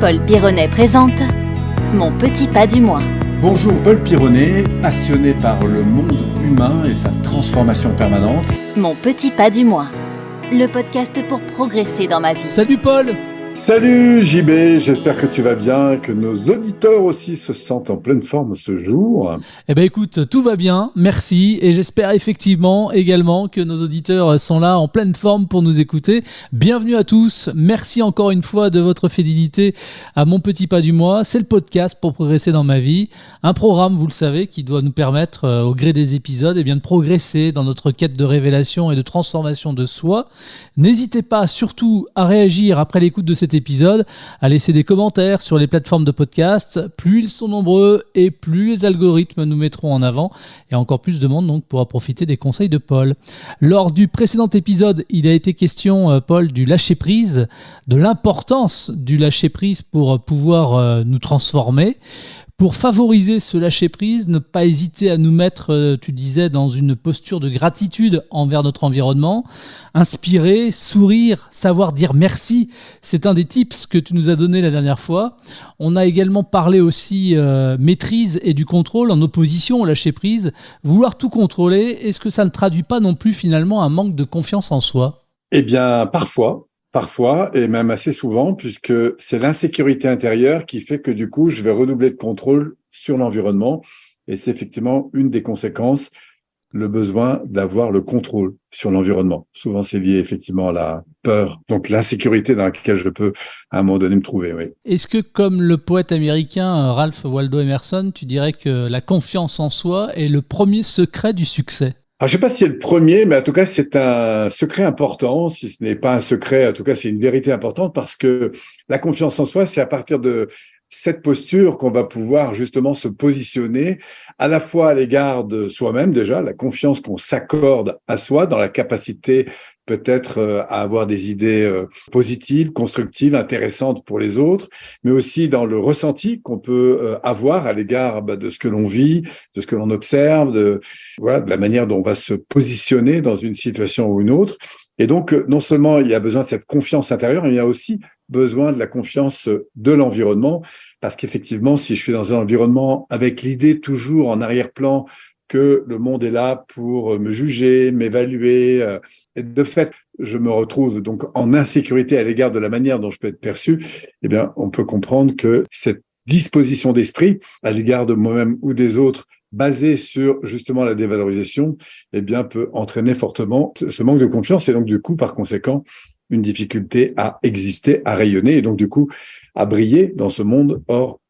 Paul Pironnet présente Mon petit pas du mois. Bonjour Paul Pironnet, passionné par le monde humain et sa transformation permanente. Mon petit pas du mois. Le podcast pour progresser dans ma vie. Salut Paul Salut JB, j'espère que tu vas bien, que nos auditeurs aussi se sentent en pleine forme ce jour. Eh ben écoute, tout va bien, merci, et j'espère effectivement également que nos auditeurs sont là en pleine forme pour nous écouter. Bienvenue à tous, merci encore une fois de votre fidélité à Mon Petit Pas du Mois. C'est le podcast pour progresser dans ma vie, un programme, vous le savez, qui doit nous permettre, euh, au gré des épisodes, eh bien, de progresser dans notre quête de révélation et de transformation de soi. N'hésitez pas surtout à réagir après l'écoute de épisode, à laisser des commentaires sur les plateformes de podcast. Plus ils sont nombreux et plus les algorithmes nous mettront en avant et encore plus de monde donc pourra profiter des conseils de Paul. Lors du précédent épisode, il a été question, euh, Paul, du lâcher prise, de l'importance du lâcher prise pour pouvoir euh, nous transformer. Pour favoriser ce lâcher-prise, ne pas hésiter à nous mettre, euh, tu disais, dans une posture de gratitude envers notre environnement, inspirer, sourire, savoir dire merci, c'est un des tips que tu nous as donné la dernière fois. On a également parlé aussi euh, maîtrise et du contrôle en opposition au lâcher-prise. Vouloir tout contrôler, est-ce que ça ne traduit pas non plus finalement un manque de confiance en soi? Eh bien, parfois, Parfois, et même assez souvent, puisque c'est l'insécurité intérieure qui fait que du coup, je vais redoubler de contrôle sur l'environnement. Et c'est effectivement une des conséquences, le besoin d'avoir le contrôle sur l'environnement. Souvent, c'est lié effectivement à la peur, donc l'insécurité dans laquelle je peux à un moment donné me trouver. Est-ce que, comme le poète américain Ralph Waldo Emerson, tu dirais que la confiance en soi est le premier secret du succès? Alors, je sais pas si c'est le premier, mais en tout cas, c'est un secret important. Si ce n'est pas un secret, en tout cas, c'est une vérité importante parce que la confiance en soi, c'est à partir de cette posture qu'on va pouvoir justement se positionner à la fois à l'égard de soi-même déjà, la confiance qu'on s'accorde à soi dans la capacité peut-être euh, à avoir des idées euh, positives, constructives, intéressantes pour les autres, mais aussi dans le ressenti qu'on peut euh, avoir à l'égard bah, de ce que l'on vit, de ce que l'on observe, de voilà, de la manière dont on va se positionner dans une situation ou une autre. Et donc, non seulement il y a besoin de cette confiance intérieure, mais il y a aussi besoin de la confiance de l'environnement, parce qu'effectivement, si je suis dans un environnement avec l'idée toujours en arrière-plan que le monde est là pour me juger, m'évaluer, euh, et de fait, je me retrouve donc en insécurité à l'égard de la manière dont je peux être perçu, eh bien, on peut comprendre que cette disposition d'esprit à l'égard de moi-même ou des autres basée sur justement la dévalorisation, eh bien, peut entraîner fortement ce manque de confiance et donc du coup, par conséquent, une difficulté à exister, à rayonner et donc du coup à briller dans ce monde. Or,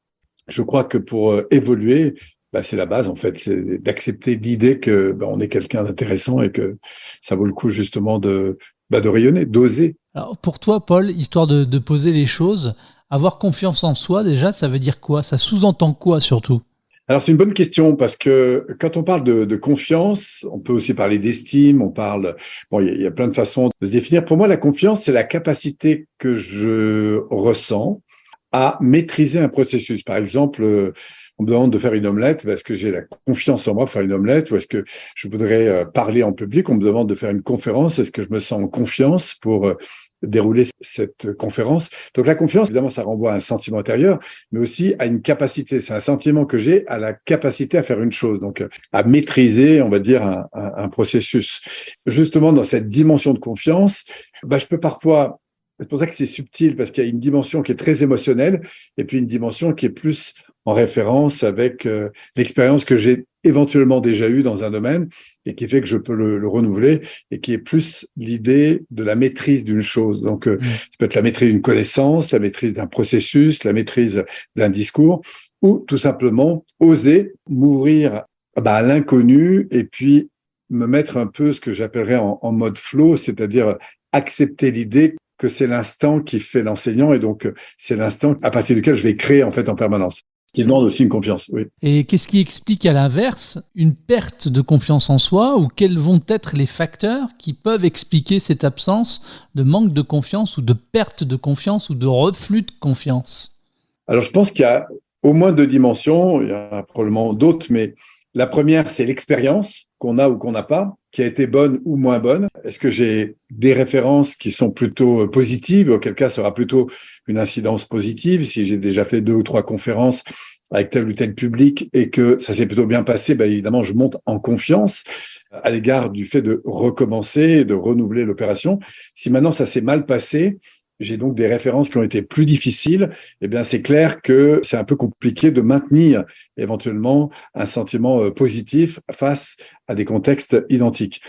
je crois que pour euh, évoluer, bah, c'est la base en fait, c'est d'accepter l'idée que bah, on est quelqu'un d'intéressant et que ça vaut le coup justement de, bah, de rayonner, d'oser. Alors pour toi, Paul, histoire de, de poser les choses, avoir confiance en soi déjà, ça veut dire quoi? Ça sous-entend quoi surtout? Alors c'est une bonne question parce que quand on parle de, confiance, on peut aussi parler d'estime, on parle, bon, il y, a plein de façons de se définir. Pour moi, la confiance, c'est la capacité que je ressens à maîtriser un processus. Par exemple, on me demande de faire une omelette, est-ce que j'ai la confiance en moi pour faire une omelette ou est-ce que je voudrais euh, parler en public? On me demande de faire une conférence, est-ce que je me sens en confiance pour euh, dérouler cette conférence. Donc la confiance, évidemment, ça renvoie à un sentiment intérieur, mais aussi à une capacité. C'est un sentiment que j'ai à la capacité à faire une chose, donc à maîtriser, on va dire, un, processus. Justement, dans cette dimension de confiance, bah, je peux parfois c'est pour ça que c'est subtil, parce qu'il y a une dimension qui est très émotionnelle, et puis une dimension qui est plus en référence avec euh, l'expérience que j'ai éventuellement déjà eue dans un domaine et qui fait que je peux le, renouveler et qui est plus l'idée de la maîtrise d'une chose. Donc, euh, mmh. ça peut être la maîtrise d'une connaissance, la maîtrise d'un processus, la maîtrise d'un discours ou tout simplement oser m'ouvrir bah, à l'inconnu et puis me mettre un peu ce que j'appellerais en, en mode flow, c'est-à-dire accepter l'idée que c'est l'instant qui fait l'enseignant et donc c'est l'instant à partir duquel je vais créer en fait en permanence qui demande aussi une confiance. Oui. Et qu'est-ce qui explique à l'inverse une perte de confiance en soi ou quels vont être les facteurs qui peuvent expliquer cette absence de manque de confiance ou de perte de confiance ou de reflux de confiance? Alors je pense qu'il y a au moins deux dimensions, il y en a probablement d'autres, mais La première, c'est l'expérience qu'on a ou qu'on n'a pas, qui a été bonne ou moins bonne. Est-ce que j'ai des références qui sont plutôt euh, positives, auquel cas sera plutôt une incidence positive. Si j'ai déjà fait deux ou trois conférences avec tel ou tel public et que ça s'est plutôt bien passé, ben évidemment, je monte en confiance à l'égard du fait de recommencer, de renouveler l'opération. Si maintenant ça s'est mal passé, j'ai donc des références qui ont été plus difficiles, eh bien c'est clair que c'est un peu compliqué de maintenir éventuellement un sentiment euh, positif face à des contextes identiques.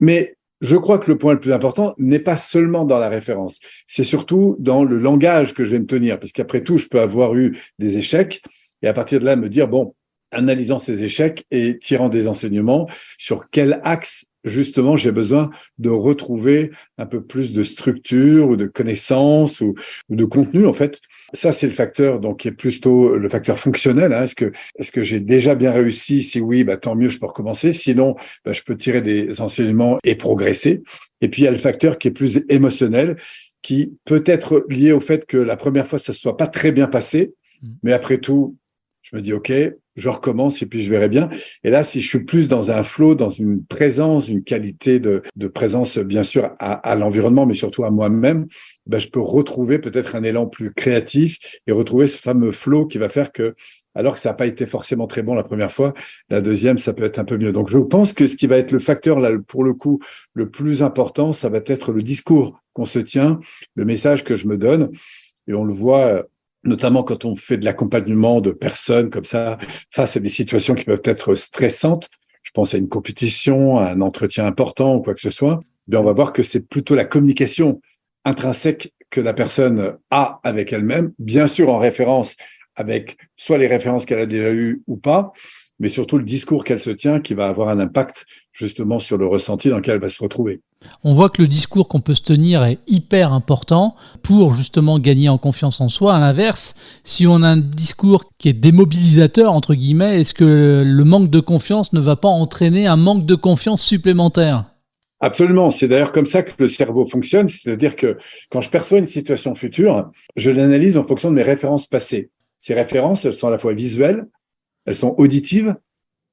Mais je crois que le point le plus important n'est pas seulement dans la référence, c'est surtout dans le langage que je vais me tenir, parce qu'après tout, je peux avoir eu des échecs et à partir de là me dire, bon, analysant ces échecs et tirant des enseignements sur quel axe justement, j'ai besoin de retrouver un peu plus de structure ou de connaissances ou, de contenu, en fait. Ça, c'est le facteur donc qui est plutôt le facteur fonctionnel. Hein. Est-ce que, est-ce que j'ai déjà bien réussi? Si oui, bah, tant mieux, je peux recommencer. Sinon, bah, je peux tirer des enseignements et progresser. Et puis, il y a le facteur qui est plus émotionnel, qui peut être lié au fait que la première fois, ça ne soit pas très bien passé. Mmh. Mais après tout, je me dis, OK, je recommence et puis je verrai bien. Et là, si je suis plus dans un flow, dans une présence, une qualité de, de présence, bien sûr, à, à l'environnement, mais surtout à moi-même, ben, je peux retrouver peut-être un élan plus créatif et retrouver ce fameux flow qui va faire que, alors que ça n'a pas été forcément très bon la première fois, la deuxième, ça peut être un peu mieux. Donc, je pense que ce qui va être le facteur, là, pour le coup, le plus important, ça va être le discours qu'on se tient, le message que je me donne. Et on le voit notamment quand on fait de l'accompagnement de personnes comme ça face à des situations qui peuvent être stressantes. Je pense à une compétition, à un entretien important ou quoi que ce soit. Bien, on va voir que c'est plutôt la communication intrinsèque que la personne a avec elle-même, bien sûr en référence avec soit les références qu'elle a déjà eues ou pas, mais surtout le discours qu'elle se tient qui va avoir un impact justement sur le ressenti dans lequel elle va se retrouver. On voit que le discours qu'on peut se tenir est hyper important pour justement gagner en confiance en soi. À l'inverse, si on a un discours qui est démobilisateur, entre guillemets, est-ce que le manque de confiance ne va pas entraîner un manque de confiance supplémentaire? Absolument. C'est d'ailleurs comme ça que le cerveau fonctionne. C'est-à-dire que quand je perçois une situation future, je l'analyse en fonction de mes références passées. Ces références, elles sont à la fois visuelles, elles sont auditives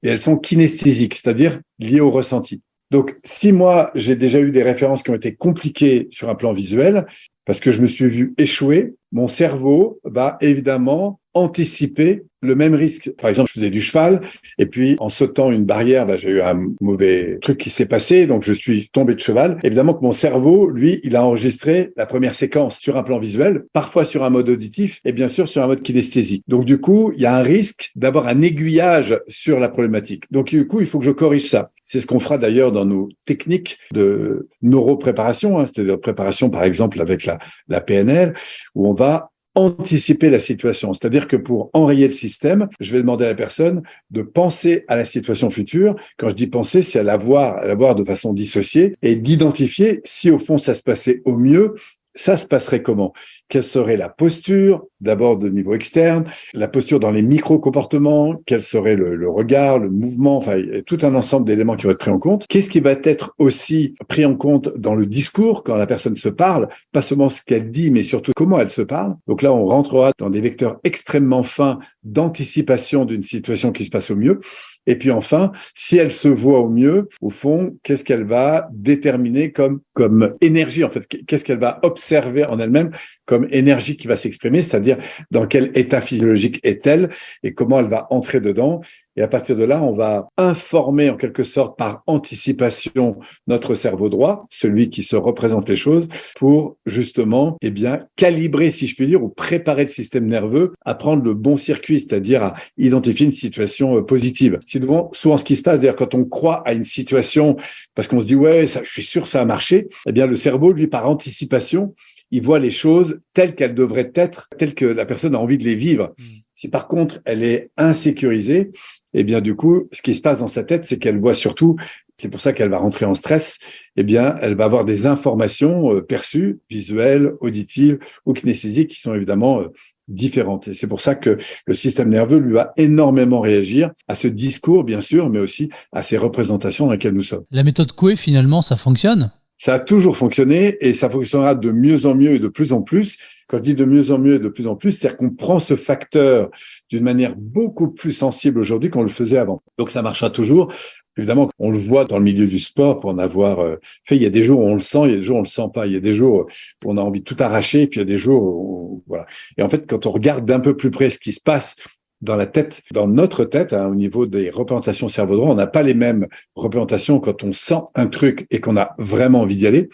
et elles sont kinesthésiques, c'est-à-dire liées au ressenti. Donc, si moi, j'ai déjà eu des références qui ont été compliquées sur un plan visuel, parce que je me suis vu échouer, mon cerveau va évidemment anticiper le même risque. Par exemple, je faisais du cheval et puis en sautant une barrière, bah, j'ai eu un mauvais truc qui s'est passé, donc je suis tombé de cheval. Évidemment que mon cerveau, lui, il a enregistré la première séquence sur un plan visuel, parfois sur un mode auditif et bien sûr sur un mode kinesthésique. Donc du coup, il y a un risque d'avoir un aiguillage sur la problématique. Donc du coup, il faut que je corrige ça. C'est ce qu'on fera d'ailleurs dans nos techniques de neuropréparation, hein, c'est-à-dire préparation par exemple avec la, la PNL, où on va anticiper la situation. C'est-à-dire que pour enrayer le système, je vais demander à la personne de penser à la situation future. Quand je dis penser, c'est à la voir, à la voir de façon dissociée et d'identifier si au fond ça se passait au mieux ça se passerait comment? Quelle serait la posture, d'abord de niveau externe, la posture dans les micro-comportements, quel serait le, regard, le mouvement, enfin, tout un ensemble d'éléments qui vont être pris en compte. Qu'est-ce qui va être aussi pris en compte dans le discours quand la personne se parle? Pas seulement ce qu'elle dit, mais surtout comment elle se parle. Donc là, on rentrera dans des vecteurs extrêmement fins d'anticipation d'une situation qui se passe au mieux. Et puis enfin, si elle se voit au mieux, au fond, qu'est-ce qu'elle va déterminer comme comme énergie en fait? Qu'est-ce qu'elle va observer en elle-même comme énergie qui va s'exprimer C'est-à-dire dans quel état physiologique est-elle et comment elle va entrer dedans et à partir de là, on va informer en quelque sorte par anticipation notre cerveau droit, celui qui se représente les choses, pour justement, eh bien, calibrer, si je puis dire, ou préparer le système nerveux à prendre le bon circuit, c'est-à-dire à identifier une situation euh, positive. C'est souvent, ce qui se passe, c'est-à-dire quand on croit à une situation, parce qu'on se dit, ouais, je suis sûr ça a marché, eh bien, le cerveau, lui, par anticipation, il voit les choses telles qu'elles devraient être, telles que la personne a envie de les vivre. Si par contre elle est insécurisée, eh bien du coup, ce qui se passe dans sa tête, c'est qu'elle voit surtout, c'est pour ça qu'elle va rentrer en stress, eh bien elle va avoir des informations euh, perçues, visuelles, auditives ou kinesthésiques qui sont évidemment euh, différentes. Et c'est pour ça que le système nerveux lui va énormément réagir à ce discours, bien sûr, mais aussi à ces représentations dans lesquelles nous sommes. La méthode Coué, finalement, ça fonctionne? Ça a toujours fonctionné et ça fonctionnera de mieux en mieux et de plus en plus quand je dis de mieux en mieux et de plus en plus, c'est-à-dire qu'on prend ce facteur d'une manière beaucoup plus sensible aujourd'hui qu'on le faisait avant. Donc ça marchera toujours. Évidemment, on le voit dans le milieu du sport pour en avoir euh, fait. Il y a des jours où on le sent, il y a des jours où on le sent pas. Il y a des jours où on a envie de tout arracher, puis il y a des jours où, voilà. Et en fait, quand on regarde d'un peu plus près ce qui se passe dans la tête, dans notre tête, hein, au niveau des représentations cerveau droit, on n'a pas les mêmes représentations quand on sent un truc et qu'on a vraiment envie d'y aller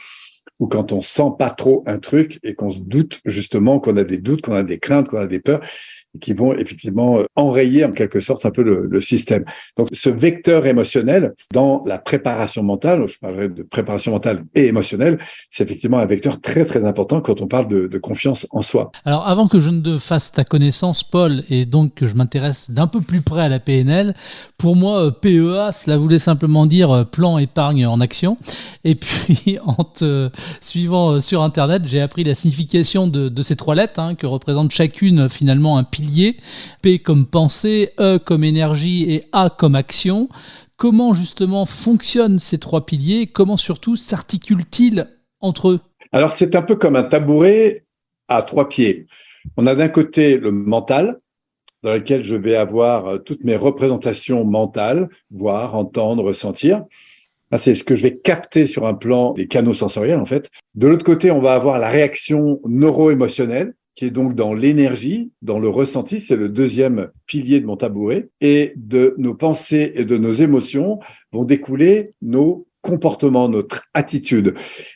ou quand on sent pas trop un truc et qu'on se doute justement qu'on a des doutes, qu'on a des craintes, qu'on a des peurs qui vont effectivement euh, enrayer en quelque sorte un peu le, système. Donc ce vecteur émotionnel dans la préparation mentale, je parlerai de préparation mentale et émotionnelle, c'est effectivement un vecteur très très important quand on parle de, de, confiance en soi. Alors avant que je ne fasse ta connaissance, Paul, et donc que je m'intéresse d'un peu plus près à la PNL, pour moi euh, PEA, cela voulait simplement dire euh, plan épargne en action. Et puis en te suivant sur Internet, j'ai appris la signification de, de ces trois lettres hein, que représente chacune finalement un P comme pensée, E comme énergie et A comme action. Comment justement fonctionnent ces trois piliers? Comment surtout s'articulent-ils entre eux? Alors c'est un peu comme un tabouret à trois pieds. On a d'un côté le mental, dans lequel je vais avoir euh, toutes mes représentations mentales, voir, entendre, ressentir. C'est ce que je vais capter sur un plan des canaux sensoriels, en fait. De l'autre côté, on va avoir la réaction neuro-émotionnelle, qui est donc dans l'énergie, dans le ressenti, c'est le deuxième pilier de mon tabouret, et de nos pensées et de nos émotions vont découler nos comportement, notre attitude.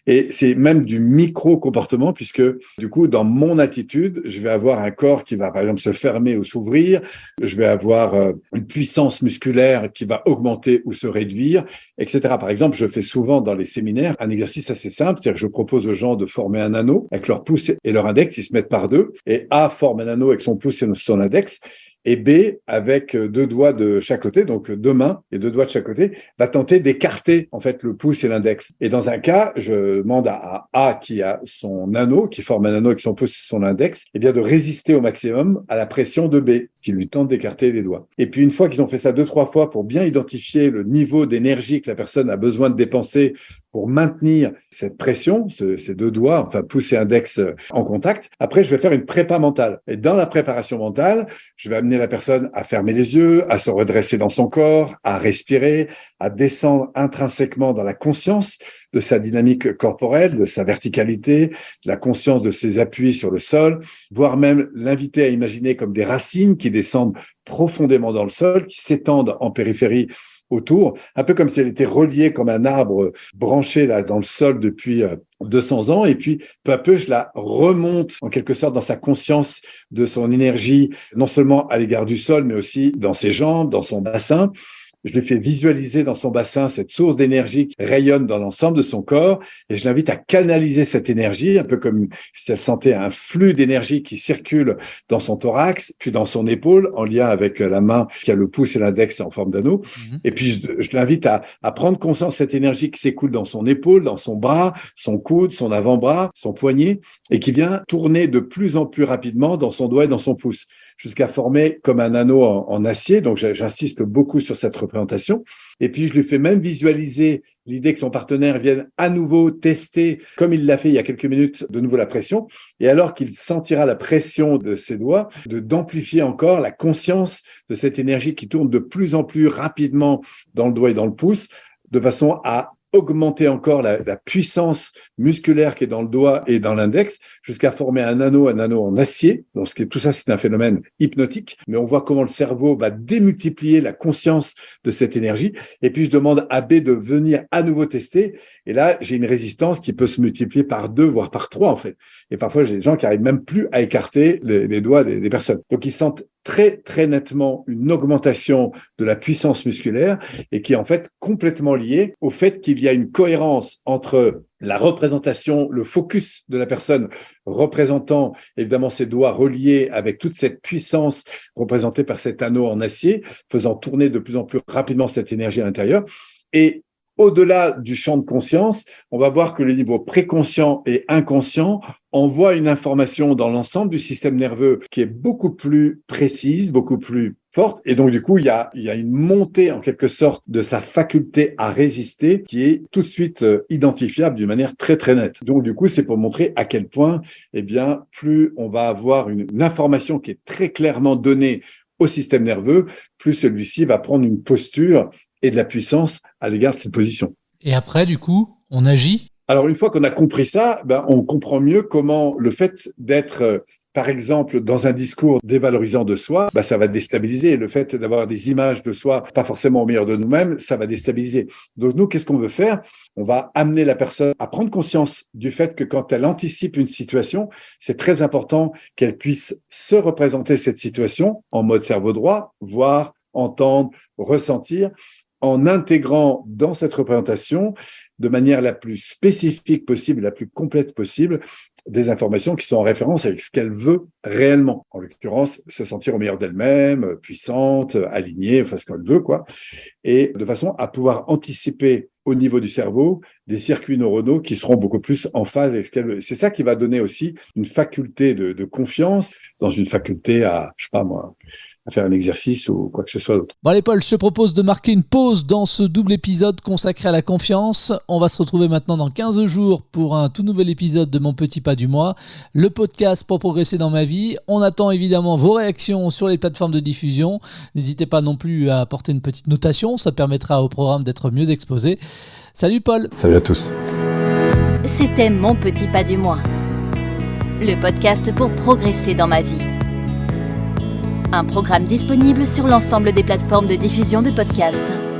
Et c'est même du micro-comportement, puisque du coup, dans mon attitude, je vais avoir un corps qui va, par exemple, se fermer ou s'ouvrir, je vais avoir euh, une puissance musculaire qui va augmenter ou se réduire, etc. Par exemple, je fais souvent dans les séminaires un exercice assez simple, c'est-à-dire que je propose aux gens de former un anneau avec leur pouce et leur index, ils se mettent par deux, et A forme un anneau avec son pouce et son index, et B, avec euh, deux doigts de chaque côté, donc deux mains et deux doigts de chaque côté, va tenter d'écarter en fait le pouce et l'index. Et dans un cas, je demande à A qui a son anneau, qui forme un anneau avec son pouce et son index, eh bien de résister au maximum à la pression de B, qui lui tente d'écarter les doigts. Et puis une fois qu'ils ont fait ça deux trois fois pour bien identifier le niveau d'énergie que la personne a besoin de dépenser pour maintenir cette pression, ces deux doigts, enfin pouce et index euh, en contact. Après, je vais faire une prépa mentale. Et dans la préparation mentale, je vais amener la personne à fermer les yeux, à se redresser dans son corps, à respirer, à descendre intrinsèquement dans la conscience de sa dynamique corporelle, de sa verticalité, de la conscience de ses appuis sur le sol, voire même l'inviter à imaginer comme des racines qui descendent profondément dans le sol, qui s'étendent en périphérie autour, un peu comme si elle était reliée comme un arbre branché là dans le sol depuis 200 euh, ans. Et puis, peu à peu, je la remonte en quelque sorte dans sa conscience de son énergie, non seulement à l'égard du sol, mais aussi dans ses jambes, dans son bassin. Je lui fais visualiser dans son bassin cette source d'énergie qui rayonne dans l'ensemble de son corps et je l'invite à canaliser cette énergie, un peu comme si elle sentait un flux d'énergie qui circule dans son thorax, puis dans son épaule, en lien avec la main qui a le pouce et l'index en forme d'anneau. Mhm. Et puis, je, l'invite à, à prendre conscience de cette énergie qui s'écoule dans son épaule, dans son bras, son coude, son avant-bras, son poignet, et qui vient tourner de plus en plus rapidement dans son doigt et dans son pouce jusqu'à former comme un anneau en, acier. Donc, j'insiste beaucoup sur cette représentation. Et puis, je lui fais même visualiser l'idée que son partenaire vienne à nouveau tester, comme il l'a fait il y a quelques minutes, de nouveau la pression. Et alors qu'il sentira la pression de ses doigts, de d'amplifier encore la conscience de cette énergie qui tourne de plus en plus rapidement dans le doigt et dans le pouce, de façon à augmenter encore la, puissance musculaire qui est dans le doigt et dans l'index jusqu'à former un anneau, un anneau en acier. Donc, tout ça, c'est un phénomène hypnotique, mais on voit comment le cerveau va démultiplier la conscience de cette énergie. Et puis, je demande à B de venir à nouveau tester. Et là, j'ai une résistance qui peut se multiplier par deux, voire par trois, en fait. Et parfois, j'ai des gens qui arrivent même plus à écarter les, doigts des, des personnes. Donc, ils sentent très très nettement une augmentation de la puissance musculaire et qui est en fait complètement liée au fait qu'il y a une cohérence entre la représentation, le focus de la personne représentant évidemment ses doigts reliés avec toute cette puissance représentée par cet anneau en acier, faisant tourner de plus en plus rapidement cette énergie à l'intérieur, et au-delà du champ de conscience, on va voir que le niveau préconscient et inconscient envoie une information dans l'ensemble du système nerveux qui est beaucoup plus précise, beaucoup plus forte. Et donc, du coup, il y a, il y a une montée, en quelque sorte, de sa faculté à résister qui est tout de suite euh, identifiable d'une manière très, très nette. Donc, du coup, c'est pour montrer à quel point, eh bien, plus on va avoir une, une information qui est très clairement donnée au système nerveux, plus celui-ci va prendre une posture et de la puissance à l'égard de cette position. Et après, du coup, on agit? Alors, une fois qu'on a compris ça, ben, on comprend mieux comment le fait d'être, euh, par exemple, dans un discours dévalorisant de soi, ben, ça va déstabiliser. Le fait d'avoir des images de soi pas forcément au meilleur de nous-mêmes, ça va déstabiliser. Donc, nous, qu'est-ce qu'on veut faire? On va amener la personne à prendre conscience du fait que quand elle anticipe une situation, c'est très important qu'elle puisse se représenter cette situation en mode cerveau droit, voir, entendre, ressentir, en intégrant dans cette représentation de manière la plus spécifique possible, la plus complète possible, des informations qui sont en référence avec ce qu'elle veut réellement. En l'occurrence, se sentir au meilleur d'elle-même, puissante, alignée, enfin ce qu'elle veut, quoi. Et de façon à pouvoir anticiper au niveau du cerveau des circuits neuronaux qui seront beaucoup plus en phase avec ce qu'elle veut. C'est ça qui va donner aussi une faculté de, de confiance dans une faculté à, je sais pas moi, à faire un exercice ou quoi que ce soit d'autre. Bon allez Paul, je te propose de marquer une pause dans ce double épisode consacré à la confiance. On va se retrouver maintenant dans 15 jours pour un tout nouvel épisode de Mon Petit Pas du Mois, le podcast pour progresser dans ma vie. On attend évidemment vos réactions sur les plateformes de diffusion. N'hésitez pas non plus à apporter une petite notation, ça permettra au programme d'être mieux exposé. Salut Paul Salut à tous C'était Mon Petit Pas du Mois, le podcast pour progresser dans ma vie. Un programme disponible sur l'ensemble des plateformes de diffusion de podcasts.